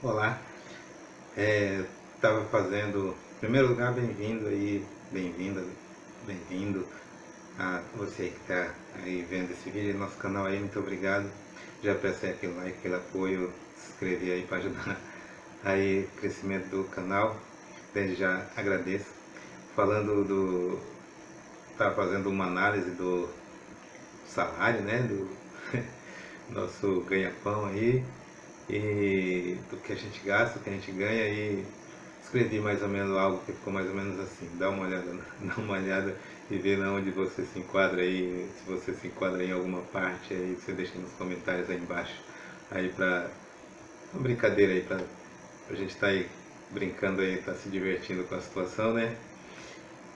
Olá, estava é, fazendo, em primeiro lugar, bem-vindo aí, bem-vinda, bem-vindo a você que está aí vendo esse vídeo no nosso canal aí, muito obrigado. Já peço aí aquele like, aquele apoio, se inscrever aí para ajudar aí o crescimento do canal. Desde já agradeço. Falando do, estava fazendo uma análise do salário, né, do nosso ganha-pão aí, e do que a gente gasta, do que a gente ganha e escrevi mais ou menos algo que ficou mais ou menos assim, dá uma olhada, dá uma olhada e vê onde você se enquadra aí, se você se enquadra em alguma parte aí, você deixa nos comentários aí embaixo, aí pra uma brincadeira aí, pra, pra gente estar tá aí brincando aí, tá se divertindo com a situação, né?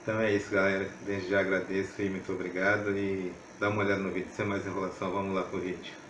Então é isso galera, desde já agradeço e muito obrigado e dá uma olhada no vídeo, sem mais enrolação, vamos lá pro vídeo.